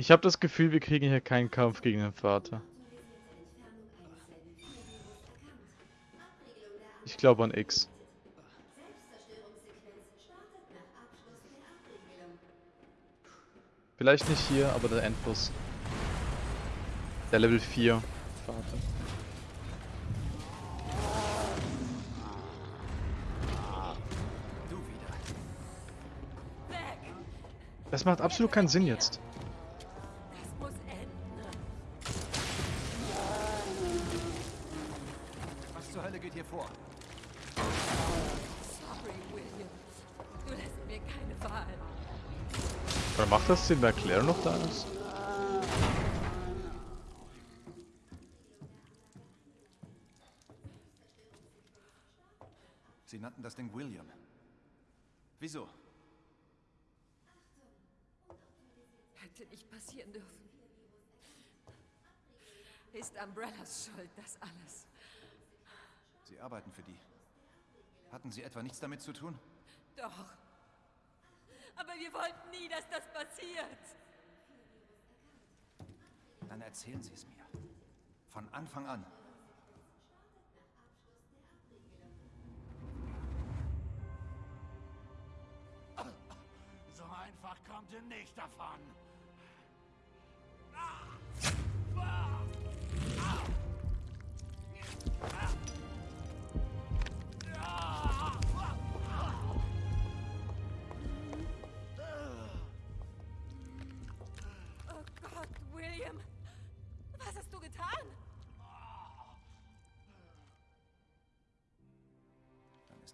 Ich habe das Gefühl, wir kriegen hier keinen Kampf gegen den Vater. Ich glaube an X. Vielleicht nicht hier, aber der Endboss. Der Level 4 Vater. Das macht absolut keinen Sinn jetzt. Sinn, weil Claire noch da ist? Sie nannten das Ding William. Wieso? Hätte nicht passieren dürfen. Ist Umbrellas Schuld, das alles. Sie arbeiten für die. Hatten Sie etwa nichts damit zu tun? Doch. Aber wir wollten nie, dass das passiert. Dann erzählen Sie es mir. Von Anfang an. So einfach kommt ihr nicht davon.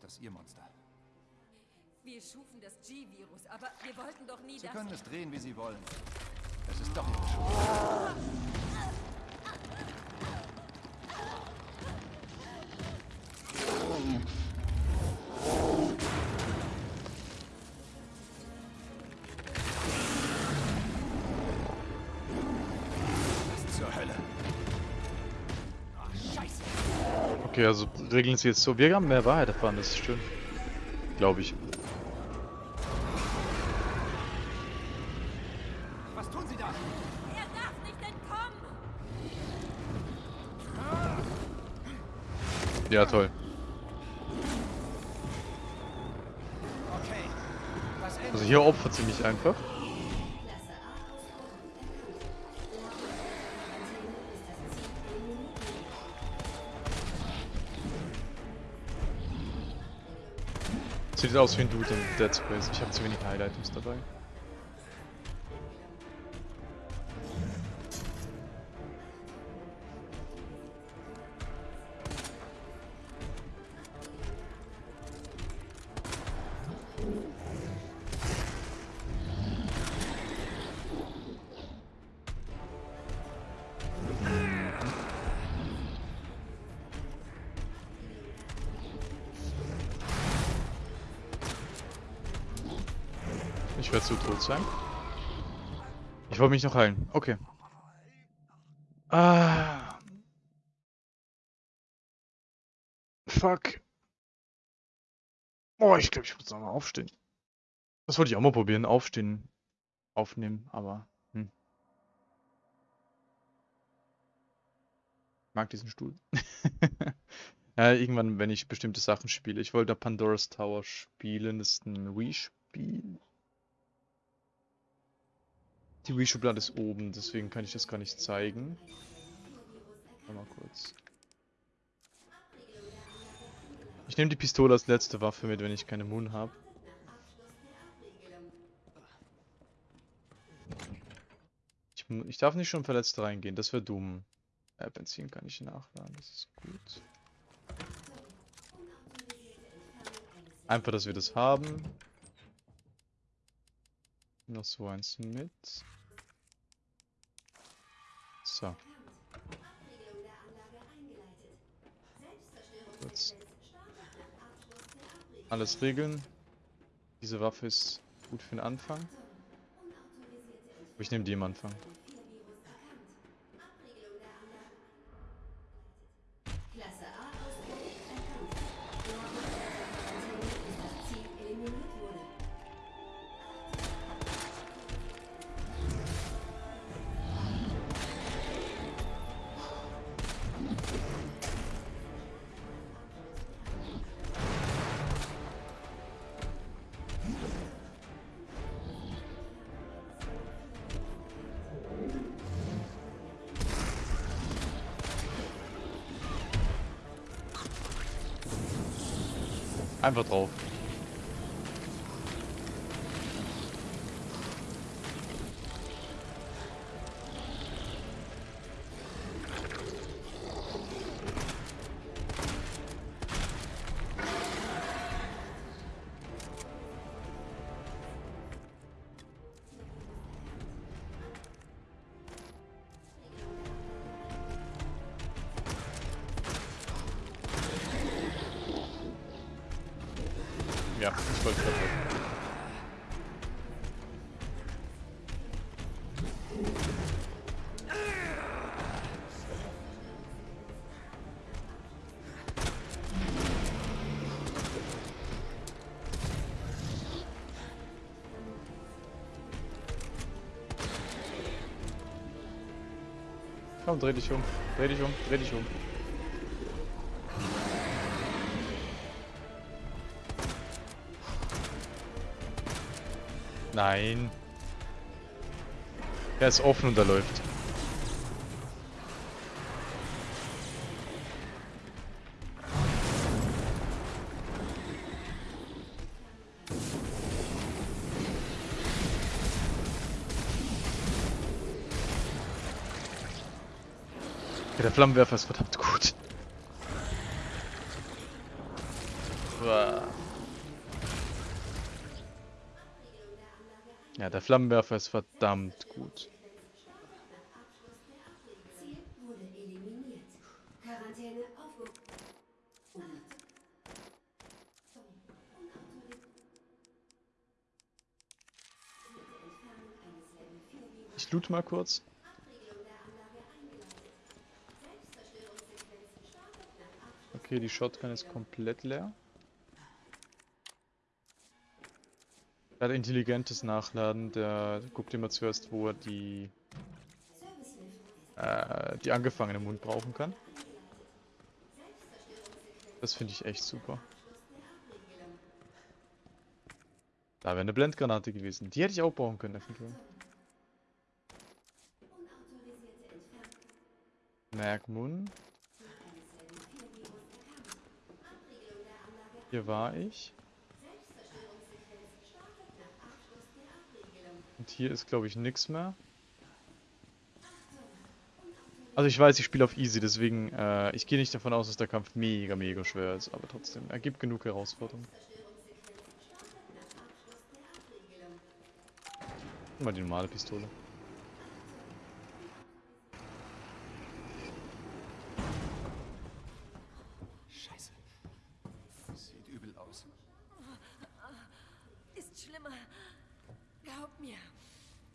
Das Ihr Monster. Wir schufen das G-Virus, aber wir wollten doch nie Sie das... können es drehen, wie Sie wollen. Es ist doch Ihre Schuld. Okay, also regeln sie jetzt so. Wir haben mehr Wahrheit erfahren, das ist schön. Glaube ich. Was tun Sie da? Er darf nicht entkommen! Ja, toll. Okay. Also hier opfert sie mich einfach. Sieht aus wie ein Dude in Dead Space. Ich habe zu wenig Highlight-Items dabei. Ich werde zu tot sein. Ich wollte mich noch heilen. Okay. Ah. Fuck. Oh, ich glaube, ich muss nochmal aufstehen. Das wollte ich auch mal probieren. Aufstehen. Aufnehmen, aber. Hm. Mag diesen Stuhl. ja, irgendwann, wenn ich bestimmte Sachen spiele. Ich wollte Pandora's Tower spielen. Das ist ein Wii-Spiel. Die Wii-Schublade ist oben, deswegen kann ich das gar nicht zeigen. Mal kurz. Ich nehme die Pistole als letzte Waffe mit, wenn ich keine Moon habe. Ich, ich darf nicht schon verletzt reingehen, das wäre dumm. Äh, Benzin kann ich nachladen, das ist gut. Einfach, dass wir das haben. Noch so eins mit. So. Kurz. Alles regeln. Diese Waffe ist gut für den Anfang. Ich nehme die am Anfang. Einfach drauf. Ja, ich wollte gerade. Komm, dreh dich um. Dreh dich um. Dreh dich um. Nein. Er ist offen und er läuft. Ja, der Flammenwerfer ist verdammt gut. Uah. Ja, der Flammenwerfer ist verdammt gut. Ich loot mal kurz. Okay, die Shotgun ist komplett leer. Er hat intelligentes Nachladen, der guckt immer zuerst, wo er die, äh, die angefangene Mund brauchen kann. Das finde ich echt super. Da wäre eine Blendgranate gewesen. Die hätte ich auch brauchen können, eventuell. Merkmun. Hier war ich. Und hier ist, glaube ich, nichts mehr. Also ich weiß, ich spiele auf Easy, deswegen, äh, ich gehe nicht davon aus, dass der Kampf mega, mega schwer ist, aber trotzdem, er gibt genug Herausforderungen. Mal die normale Pistole. Scheiße. Sieht übel aus. Ist schlimmer. Glaub mir.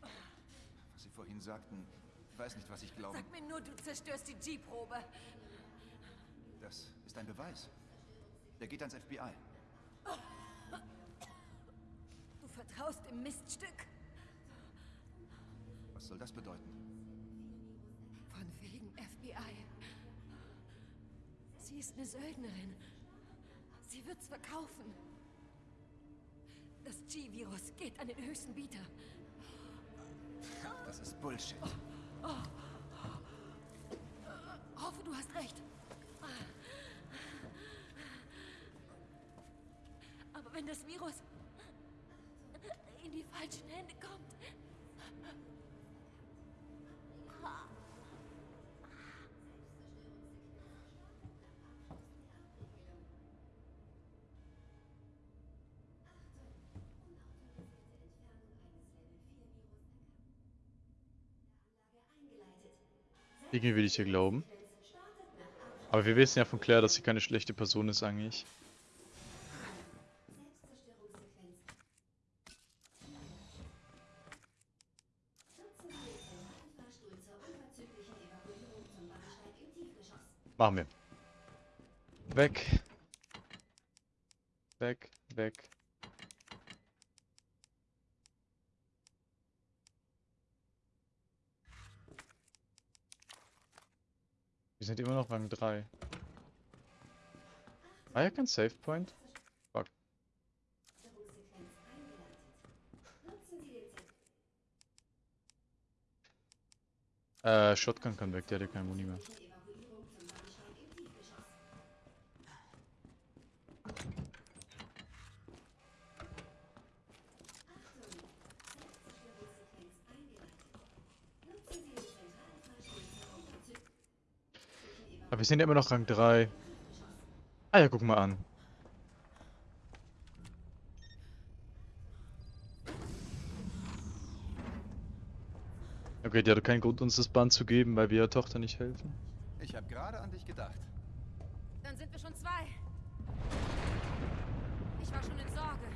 Was Sie vorhin sagten, ich weiß nicht, was ich glaube. Sag mir nur, du zerstörst die G-Probe. Das ist ein Beweis. Der geht ans FBI. Du vertraust dem Miststück. Was soll das bedeuten? Von wegen FBI. Sie ist eine Söldnerin. Sie wird's verkaufen. Das G-Virus geht an den höchsten Bieter. Das ist Bullshit. Hoffe, du hast recht. Aber wenn das Virus in die falschen Hände kommt, Irgendwie will ich hier glauben. Aber wir wissen ja von Claire, dass sie keine schlechte Person ist eigentlich. Machen wir. Weg. Weg, weg. Sind immer noch Rang 3. Ah ja, kein Save Point. Fuck. Äh, Shotgun kann weg, der hat ja keine Muni mehr. Sind ja immer noch Rang 3. Ah ja, guck mal an. Okay, die hatte keinen Grund, uns das Band zu geben, weil wir ihrer Tochter nicht helfen. Ich habe gerade an dich gedacht. Dann sind wir schon zwei. Ich war schon in Sorge.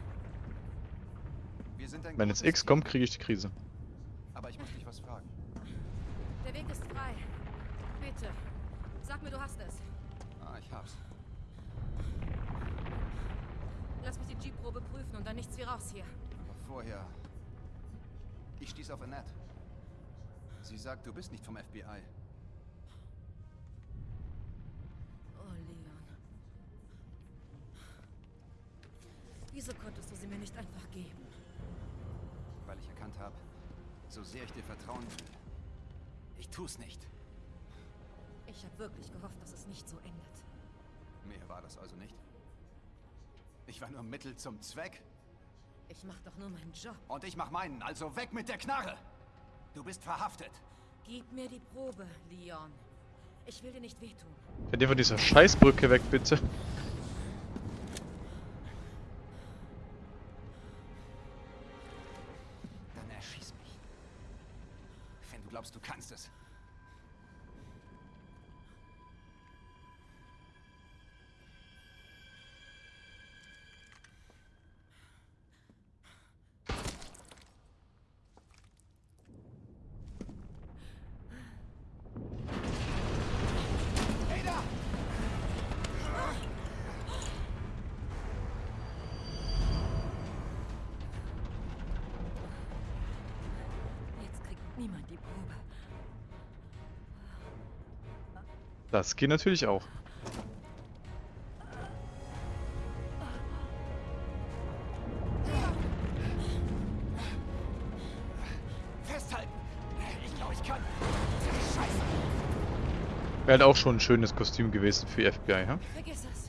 Wir sind ein Wenn jetzt X kommt, kriege ich die Krise. Aber ich muss dich was fragen. Der Weg ist frei. Bitte. Sag mir, du hast es. Ah, ich hab's. Lass mich die G-Probe prüfen und dann nichts wie raus hier. Aber vorher. Ich stieß auf Annette. Sie sagt, du bist nicht vom FBI. Oh, Leon. Wieso konntest du sie mir nicht einfach geben? Weil ich erkannt habe, so sehr ich dir vertrauen will. Ich tu's nicht. Ich habe wirklich gehofft, dass es nicht so endet. Mehr war das also nicht. Ich war nur Mittel zum Zweck. Ich mach doch nur meinen Job. Und ich mach meinen, also weg mit der Knarre! Du bist verhaftet. Gib mir die Probe, Leon. Ich will dir nicht wehtun. Fährt ihr von dieser Scheißbrücke weg, bitte. Die Probe. Das geht natürlich auch. Festhalten! Ich glaube, ich kann. Scheiße! Wäre halt auch schon ein schönes Kostüm gewesen für FBI, ha? Vergiss es.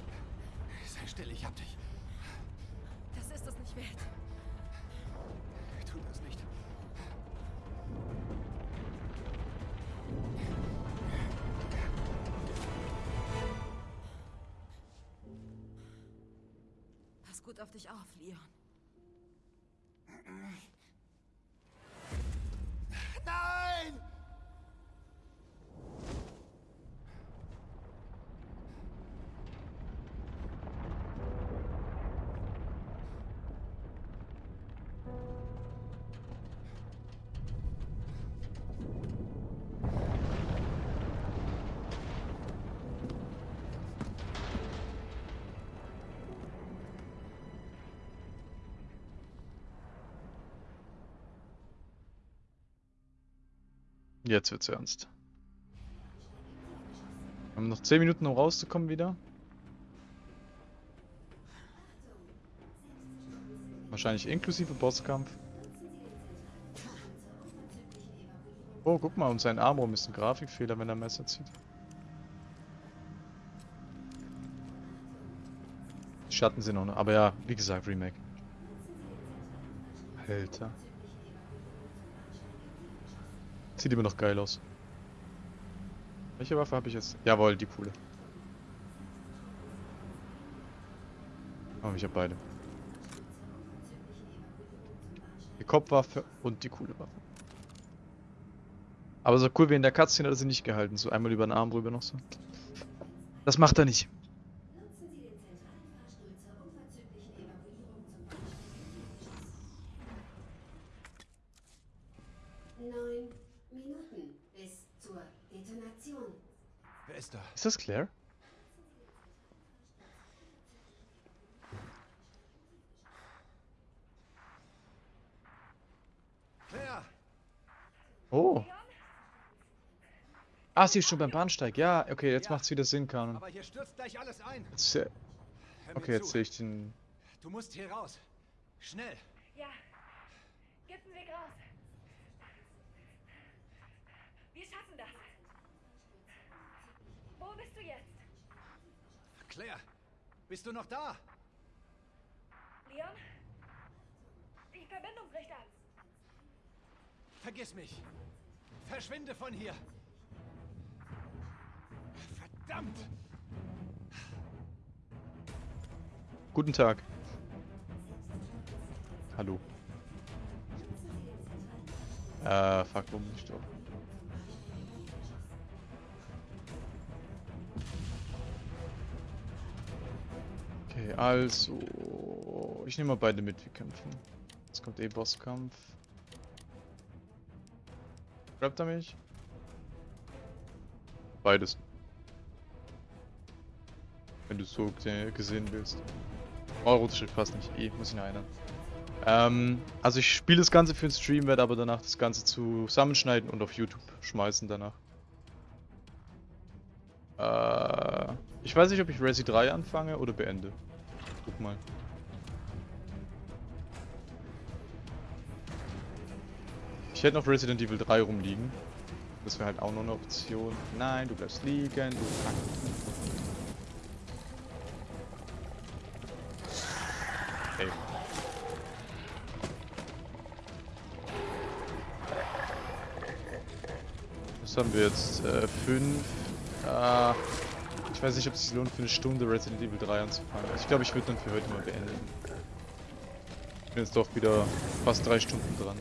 Jetzt wird's ernst. Wir haben noch 10 Minuten, um rauszukommen wieder. Wahrscheinlich inklusive Bosskampf. Oh, guck mal, um seinen Arm rum ist ein Grafikfehler, wenn er Messer zieht. Die Schatten sind noch, aber ja, wie gesagt, Remake. Alter. Sieht immer noch geil aus. Welche Waffe habe ich jetzt? Jawohl, die coole. Oh, ich habe beide. Die Kopfwaffe und die coole Waffe. Aber so cool wie in der Cutscene hat er sie nicht gehalten. So einmal über den Arm rüber noch so. Das macht er nicht. Ist da? Ist das Claire? Claire! Oh. Ah, sie ist schon beim Bahnsteig. Ja, okay, jetzt Ja. macht's wieder Sinn, Kanon. Aber hier stürzt gleich alles ein. Jetzt, äh, okay, jetzt sehe ich den. Du musst hier raus. Schnell. Ja. Gib einen Weg raus. Wir schaffen das. Wo bist du jetzt? Claire, bist du noch da? Leon? Die Verbindung bricht ab. Vergiss mich. Verschwinde von hier. Verdammt! Guten Tag. Hallo. Äh, fuck, warum nicht doch? Okay, also. Ich nehme mal beide mit, wir kämpfen. Jetzt kommt eh Bosskampf. Grabt er mich? Beides. Wenn du so ge- gesehen willst. Oh, rotes Schild passt nicht. Eh, muss ich noch erinnern. Ähm, also ich spiele das Ganze für den Stream, werde aber danach das Ganze zusammenschneiden und auf YouTube schmeißen danach. Äh, ich weiß nicht, ob ich Resi 3 anfange oder beende. Guck mal. Ich hätte noch Resident Evil 3 rumliegen. Das wäre halt auch noch eine Option. Nein, du bleibst liegen, du Kack. Ey. Was haben wir jetzt? Äh, fünf. Äh, weiß nicht, ob es sich lohnt, für eine Stunde Resident Evil 3 anzufangen. Also ich glaube, ich würde dann für heute mal beenden. Ich bin jetzt doch wieder fast drei Stunden dran.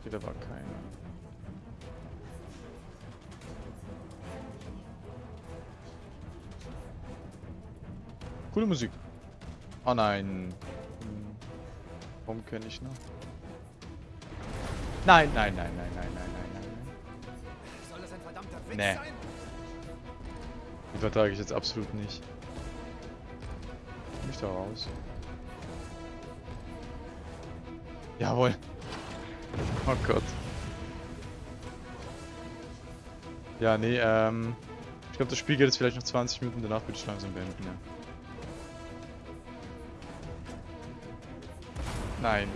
Okay, da war keiner. Coole Musik. Oh nein. Kenne ich noch? Nein, nein, nein, nein, nein, nein, nein, nein. Soll das ein verdammter Witz Nee. sein? Die vertrage ich jetzt absolut nicht. Komm ich da raus? Jawohl. Oh Gott. Ja, nee, ähm... Ich glaube, das Spiel geht jetzt vielleicht noch 20 Minuten, danach würde ich langsam beenden, ja. Nein.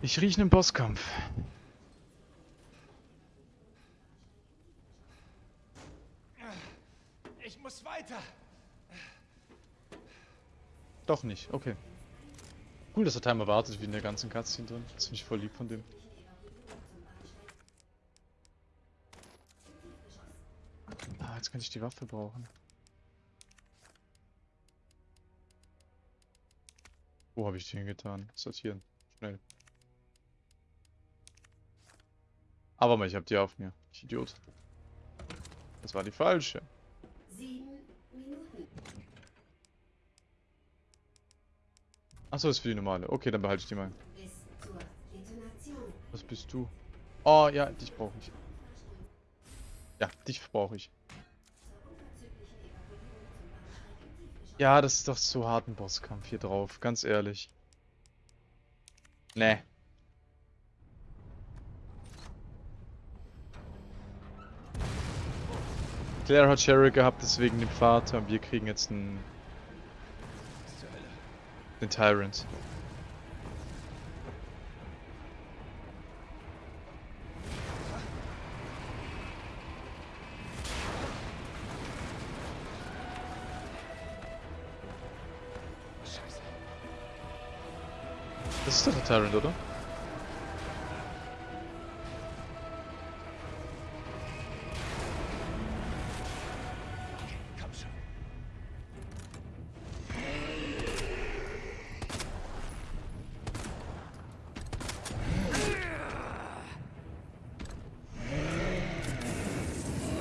Ich rieche einen Bosskampf. Ich muss weiter. Doch nicht, okay. Cool, dass der Timer wartet wie in der ganzen Cutscene drin. Das finde ich voll lieb von dem. Ah, jetzt kann ich die Waffe brauchen. Wo habe ich die hingetan? Sortieren. Schnell. Aber mal, ich habe die auf mir. Ich Idiot. Das war die falsche. Sieben Minuten. Achso, ist für die normale. Okay, dann behalte ich die mal. Was bist du? Oh, ja, dich brauche ich. Ja, dich brauche ich. Ja, das ist doch so hart ein Bosskampf hier drauf, ganz ehrlich. Nee. Claire hat Sherry gehabt, deswegen den Vater wir kriegen jetzt einen? Den Tyrant. Das ist doch der Tyrant, oder?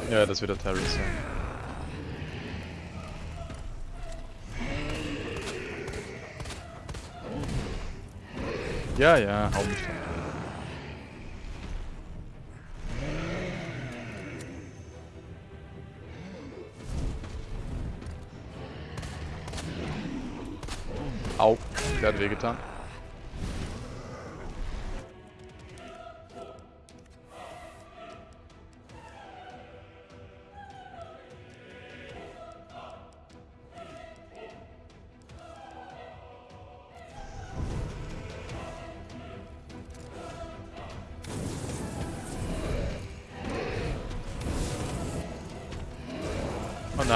Ja, das wird der Tyrant sein. Ja, ja, hau mich dann. Au, der hat wehgetan.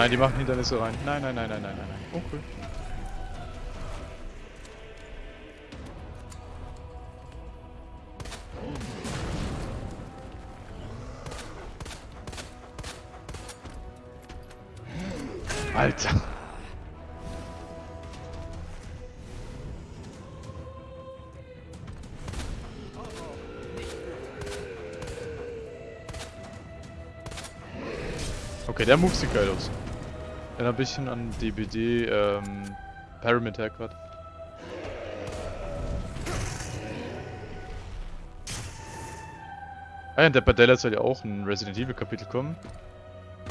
Nein, die machen Hindernisse rein. Nein, nein, nein, nein, nein, nein, nein. Oh, cool. Alter. Okay, der Move sieht geil aus. Erinnert ein bisschen an DBD, ähm, Pyramid grad. Ah ja, der Badella soll ja auch ein Resident Evil Kapitel kommen.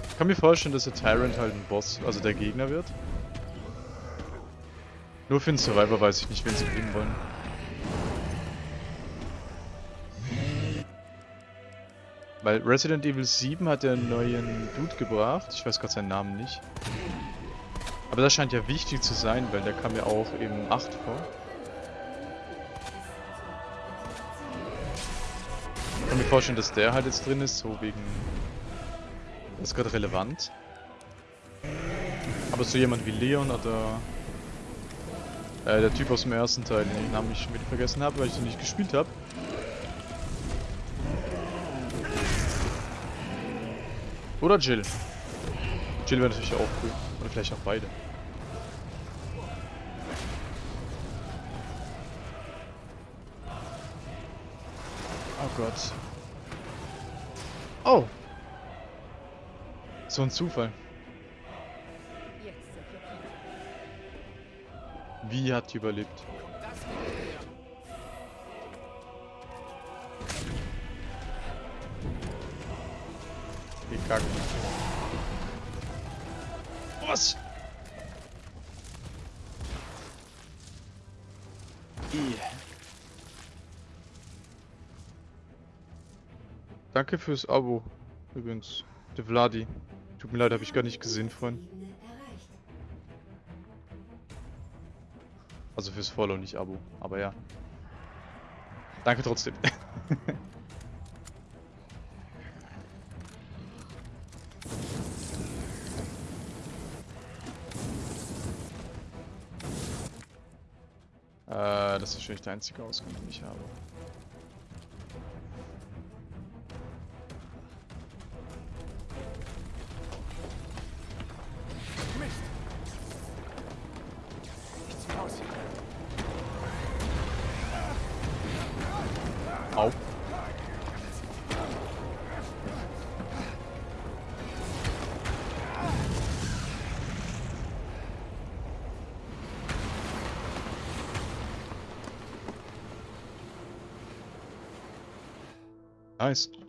Ich kann mir vorstellen, dass der Tyrant halt ein Boss, also der Gegner wird. Nur für den Survivor weiß ich nicht, wen sie bringen wollen. Weil Resident Evil 7 hat ja einen neuen Dude gebracht. Ich weiß gerade seinen Namen nicht. Aber das scheint ja wichtig zu sein, weil der kam ja auch im 8 vor. Ich kann mir vorstellen, dass der halt jetzt drin ist, so wegen... Das ist gerade relevant. Aber so jemand wie Leon oder... Äh, der Typ aus dem ersten Teil, den Namen ich schon wieder vergessen habe, weil ich den nicht gespielt habe. Oder Jill. Jill wäre natürlich auch cool. Oder vielleicht auch beide. Oh Gott. Oh! So ein Zufall. Wie hat die überlebt? Gekackt. Was? Danke fürs Abo. Übrigens. Der Vladi. Tut mir leid, habe ich gar nicht gesehen vorhin. Also fürs Follow, nicht Abo. Aber ja. Danke trotzdem. äh, das ist wahrscheinlich der einzige Ausgang, den ich habe. guys.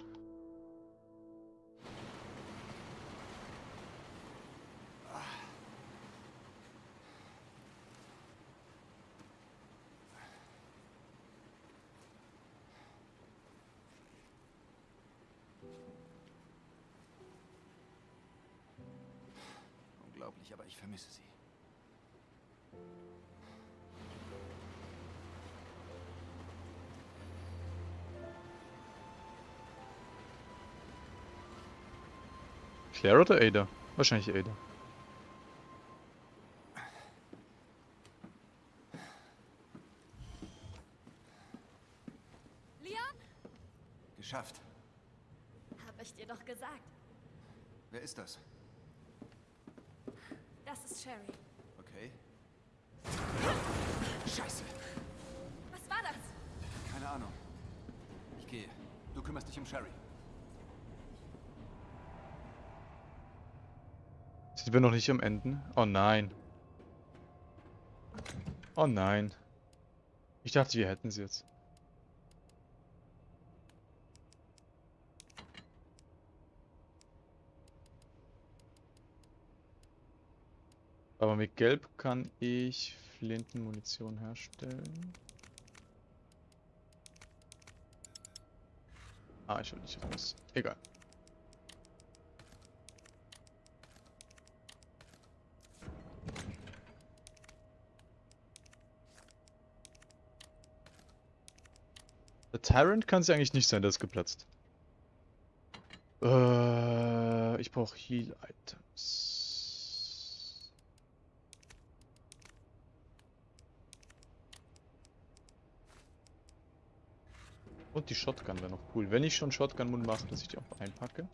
Claire oder Ada? Wahrscheinlich Ada. Leon? Geschafft. Habe ich dir doch gesagt. Wer ist? Das ist Sherry. Okay. Scheiße. Was war das? Keine Ahnung. Ich gehe. Du kümmerst dich um Sherry. Sind wir noch nicht am Ende? Oh nein. Oh nein. Ich dachte, wir hätten sie jetzt. Aber mit Gelb kann ich Flintenmunition herstellen. Ah, ich will nicht raus. Egal. Tyrant kann es ja eigentlich nicht sein, der ist geplatzt. Äh, ich brauche Heal-Items. Und die Shotgun wäre noch cool. Wenn ich schon Shotgun-Mund mache, dass ich die auch einpacke.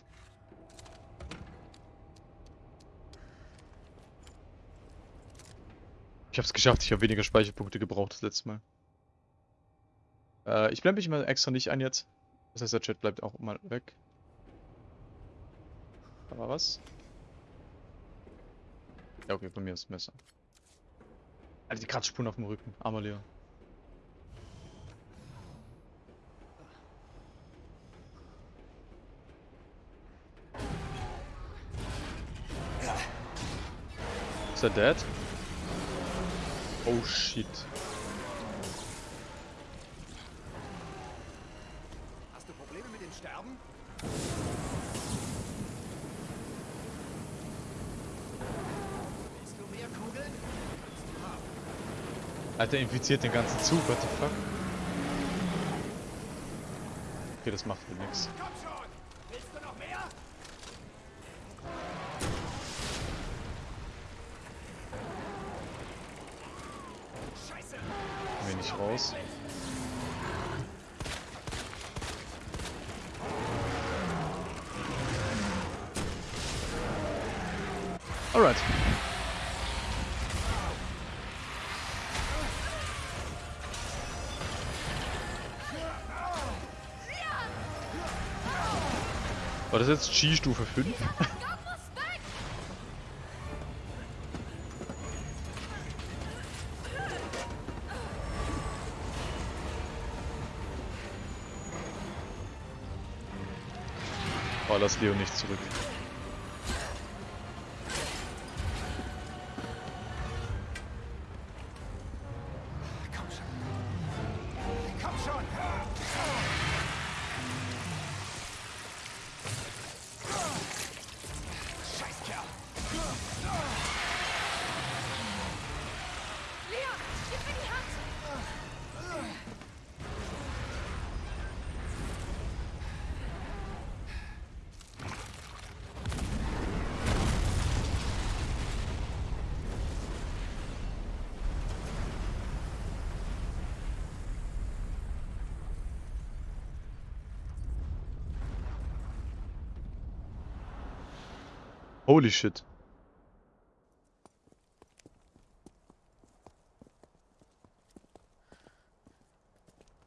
Ich habe es geschafft, ich habe weniger Speicherpunkte gebraucht das letzte Mal. Äh, ich blende mich mal extra nicht ein jetzt. Das heißt, der Chat bleibt auch mal weg. Aber was? Ja, okay, bei mir ist das Messer. Alter, die Kratzspuren auf dem Rücken. Armer Leon. Ist er dead? Oh shit. Hast du Dem Sterben? Willst du mehr Kugeln? Kannst du haben. Alter, infiziert den ganzen Zug, what the fuck? Okay, das macht wohl nix. Komm schon! Willst du noch mehr? Scheiße! Nicht raus. Alright. War das jetzt G-Stufe 5? Doc muss weg! Oh, lass Leo nicht zurück. Holy shit.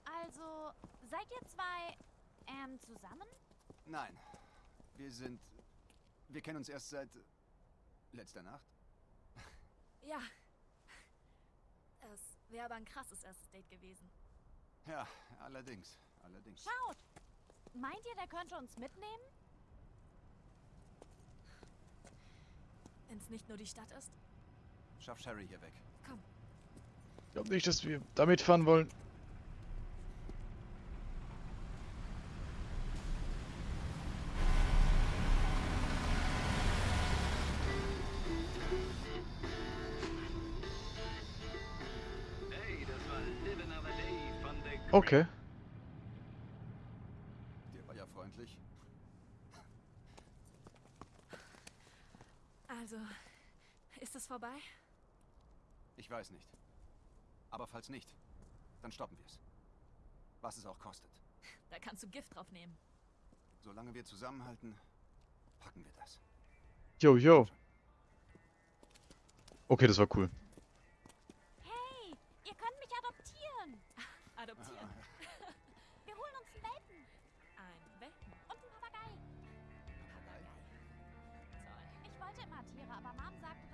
Also, seid ihr zwei, ähm, zusammen? Nein. Wir sind. Wir kennen uns erst seit. letzter Nacht. Ja. Es wäre aber ein krasses erstes Date gewesen. Ja, allerdings. Allerdings. Schaut! Meint ihr, der könnte uns mitnehmen? Wenn es nicht nur die Stadt ist. Schaff Sherry hier weg. Komm. Ich glaube nicht, dass wir damit fahren wollen. Okay. Der war ja freundlich. Also, ist es vorbei? Ich weiß nicht. Aber falls nicht, dann stoppen wir es. Was es auch kostet. Da kannst du Gift drauf nehmen. Solange wir zusammenhalten, packen wir das. Yo, yo. Okay, das war cool. Hey, ihr könnt mich adoptieren. Adoptieren. Wir holen uns einen Welpen Ein Welpen. und einen Papagei. Papagei? Toll. Ich wollte immer Tiere, aber Mom sagte,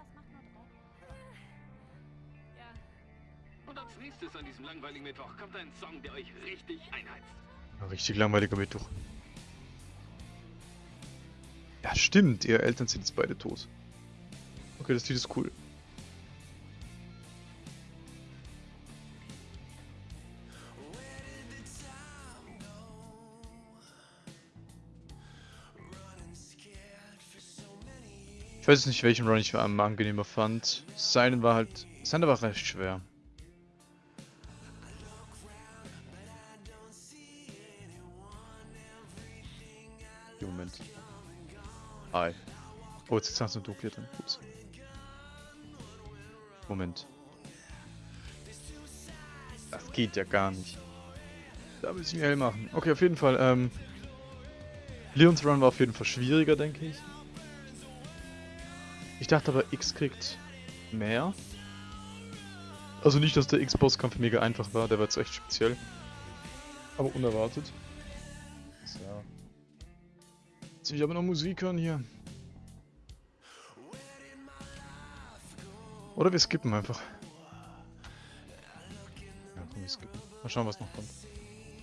als nächstes an diesem langweiligen Mittwoch kommt ein Song, der euch richtig einheizt. Ja, richtig langweiliger Mittwoch. Ja, stimmt. Ihre Eltern sind jetzt beide tot. Okay, das Lied ist cool. Ich weiß nicht, welchen Run ich am angenehmer fand. Seinen war halt. Seiner war recht schwer. Hi. Oh, jetzt hast du ein Doppel drin. Ups. Moment. Das geht ja gar nicht. Da muss ich mir hell machen. Okay, auf jeden Fall. Ähm, Leons Run war auf jeden Fall schwieriger, denke ich. Ich dachte aber, X kriegt mehr. Also nicht, dass der X-Bosskampf mega einfach war, der war jetzt echt speziell. Aber unerwartet. So. Jetzt will ich aber noch Musik hören hier. Oder wir skippen einfach. Ja, komm, wir skippen. Mal schauen, was noch kommt.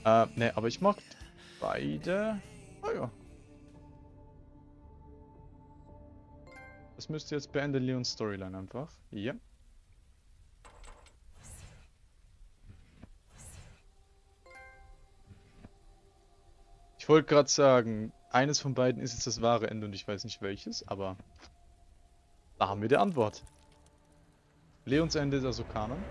Äh, ne, aber ich mag beide. Ah ja. Das müsste jetzt beenden Leons Storyline einfach. Ja. Ich wollte gerade sagen, eines von beiden ist jetzt das wahre Ende und ich weiß nicht welches, aber da haben wir die Antwort. Leons Ende ist also Kanon.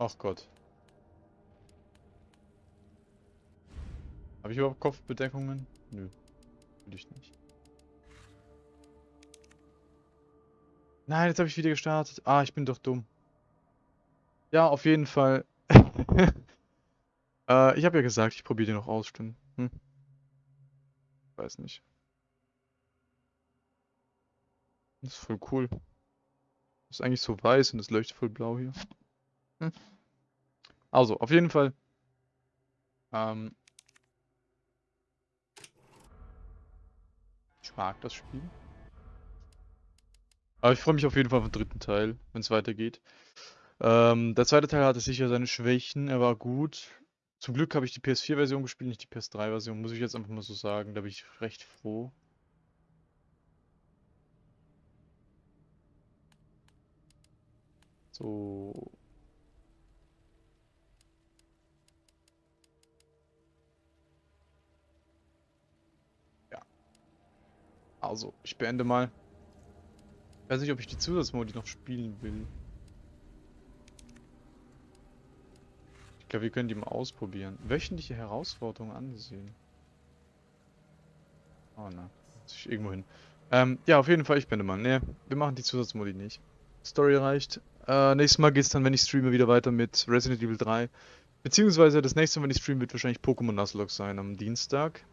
Ach Gott. Habe ich überhaupt Kopfbedeckungen? Nö. Will ich nicht. Nein, jetzt habe ich wieder gestartet. Ah, ich bin doch dumm. Ja, auf jeden Fall. äh, ich habe ja gesagt, ich probiere den noch aus, stimmt. Hm. Weiß nicht. Das ist voll cool. Das ist eigentlich so weiß und es leuchtet voll blau hier. Hm. Also, auf jeden Fall. Ähm, ich mag das Spiel. Aber ich freue mich auf jeden Fall auf den dritten Teil, wenn es weitergeht. Ähm, der zweite Teil hatte sicher seine Schwächen, er war gut. Zum Glück habe ich die PS4-Version gespielt, nicht die PS3-Version, muss ich jetzt einfach mal so sagen. Da bin ich recht froh. So. Ja. Also, ich beende mal. Ich weiß nicht, ob ich die Zusatzmodi noch spielen will. Ich glaube, wir können die mal ausprobieren. Wöchentliche Herausforderungen ansehen. Oh ne, ich irgendwo hin. Ähm, ja, auf jeden Fall, ich bin mal. Ne, wir machen die Zusatzmodi nicht. Story reicht. Äh, nächstes Mal geht's dann, wenn ich streame, wieder weiter mit Resident Evil 3. Beziehungsweise das nächste Mal, wenn ich streame, wird wahrscheinlich Pokémon Nuzlocke sein am Dienstag.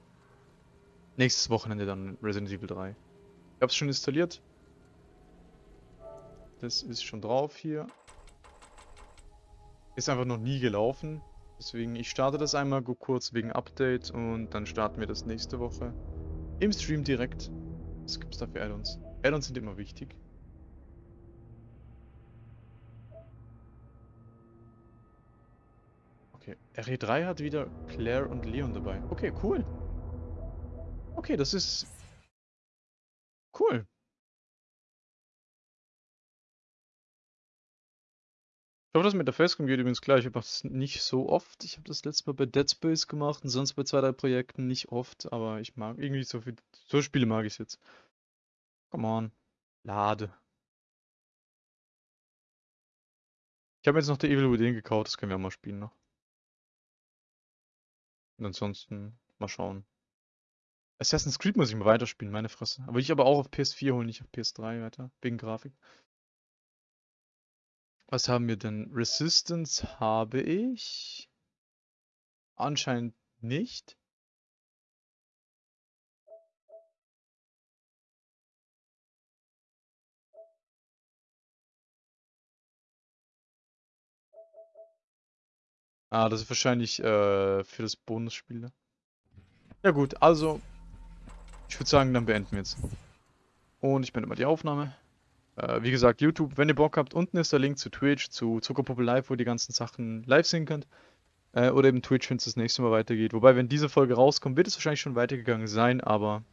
Nächstes Wochenende dann Resident Evil 3. Ich hab's schon installiert. Das ist schon drauf hier. Ist einfach noch nie gelaufen. Deswegen, ich starte das einmal kurz wegen Update und dann starten wir das nächste Woche. Im Stream direkt. Was gibt es da für Add-ons? Add-ons sind immer wichtig. Okay, RE3 hat wieder Claire und Leon dabei. Okay, cool. Okay, das ist... Cool. Ich hoffe, das mit der Facecam geht übrigens klar. Ich mache das nicht so oft. Ich habe das letzte Mal bei Dead Space gemacht und sonst bei zwei, drei Projekten nicht oft. Aber ich mag irgendwie so viel. So Spiele mag ich jetzt. Come on. Lade. Ich habe jetzt noch der Evil Within gekauft. Das können wir auch mal spielen noch. Und ansonsten mal schauen. Assassin's Creed muss ich mal weiterspielen, meine Fresse. Aber ich aber auch auf PS4 holen, nicht auf PS3 weiter. Wegen Grafik. Was haben wir denn? Resistance habe ich. Anscheinend nicht. Ah, das ist wahrscheinlich äh, für das Bonusspiel. Ne? Ja gut, also ich würde sagen, dann beenden wir jetzt. Und ich beende mal die Aufnahme. Äh, wie gesagt, YouTube, wenn ihr Bock habt, unten ist der Link zu Twitch, zu Zuckerpuppe Live, wo ihr die ganzen Sachen live sehen könnt. Äh, oder eben Twitch, wenn es das nächste Mal weitergeht. Wobei, wenn diese Folge rauskommt, wird es wahrscheinlich schon weitergegangen sein, aber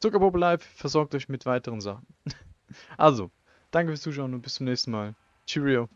Zuckerpuppe Live versorgt euch mit weiteren Sachen. also, danke fürs Zuschauen und bis zum nächsten Mal. Cheerio.